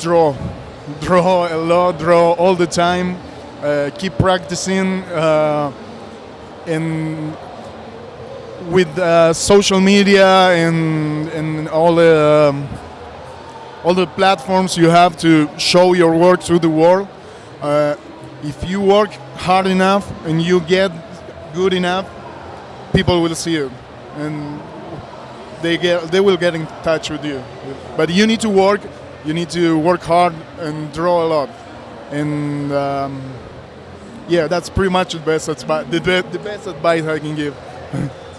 draw, draw a lot, draw all the time. Uh, keep practicing, uh, and with uh, social media and and all the um, all the platforms you have to show your work to the world. Uh, if you work hard enough and you get good enough, people will see you, and they get they will get in touch with you. But you need to work. You need to work hard and draw a lot, and um, yeah, that's pretty much the best advice. The, the best advice I can give.